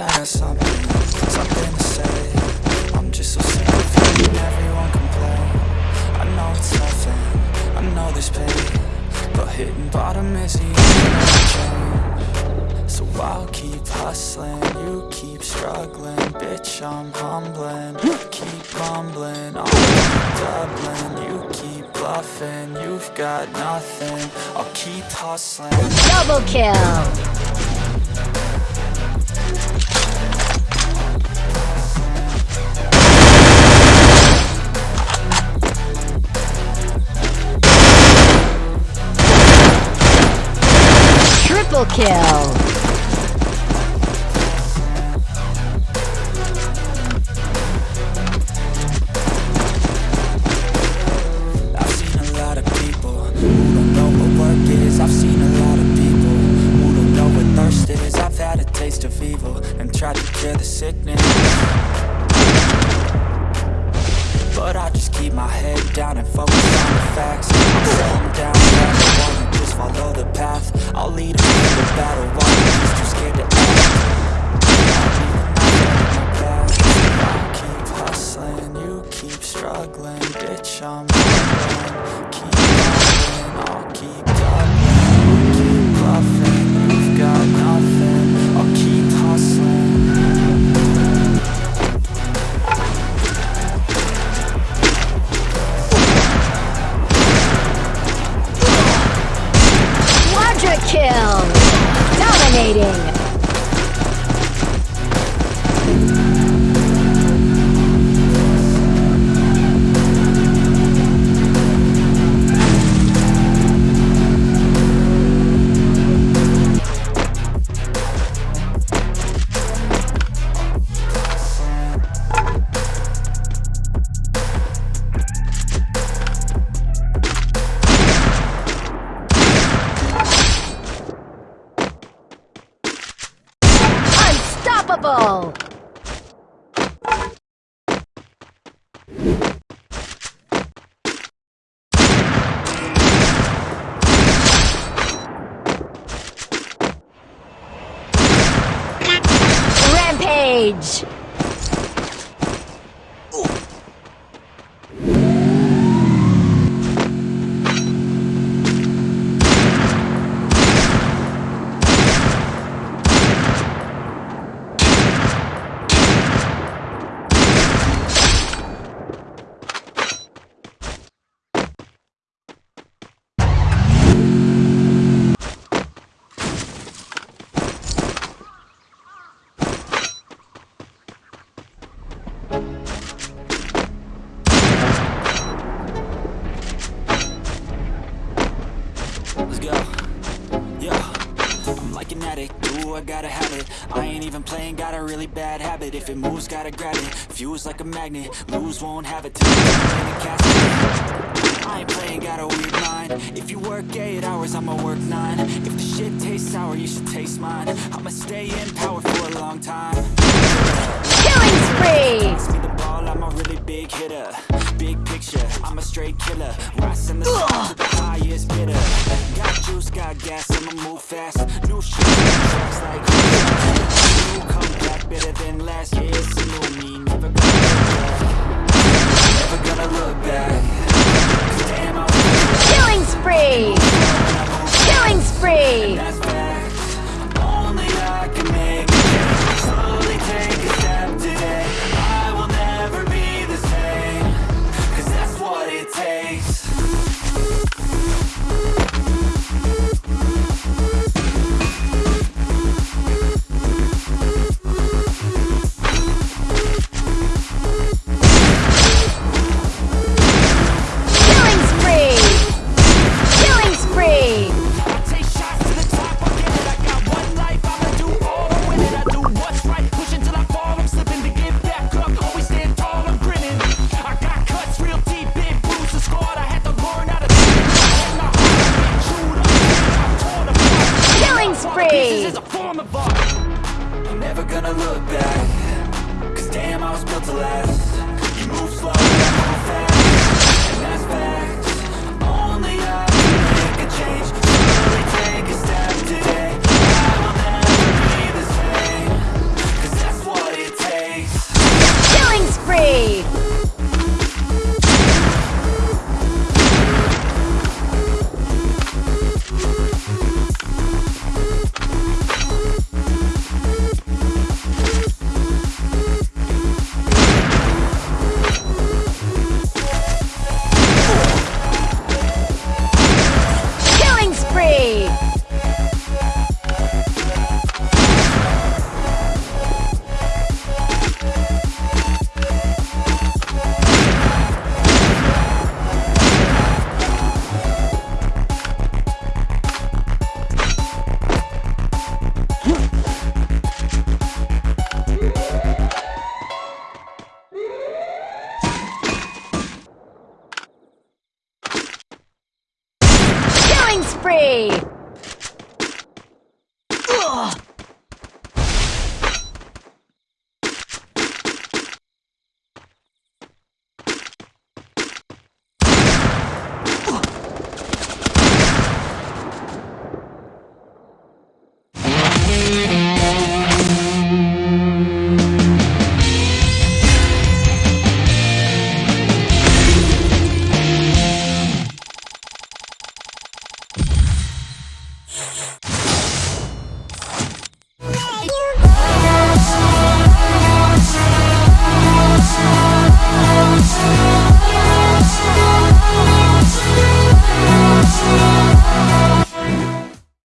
I got something, something to say. I'm just so sick of hearing everyone complain. I know it's nothing, I know there's pain But hitting bottom is the only change So I'll keep hustling, you keep struggling. Bitch, I'm humbling, keep mumbling. Keep doubling, you keep bluffing You've got nothing, I'll keep hustling. Double kill! Evil and tried to cure the sickness. But I just keep my head down and focus on the facts. I'm down just follow the path. I'll lead to the battle while you're just too scared to act. Keep hustling, you keep struggling Bitch, I'm hustling, keep hustling I'll keep Unstoppable! Rampage! Like an addict, ooh, I gotta have it. I ain't even playing, got a really bad habit. If it moves, gotta grab it. Fuse like a magnet, lose, won't have it. Till I'm in a casket. I ain't playing, got a weird mind. If you work 8 hours, I'ma work 9 If the shit tastes sour, you should taste mine. I'ma stay in power for a long time. Killing spree! Pass me the ball, I'm a really big hitter. Big picture, I'm a straight killer. Rising the sun to the highest bidder. Got juice, got gas, I'ma move fast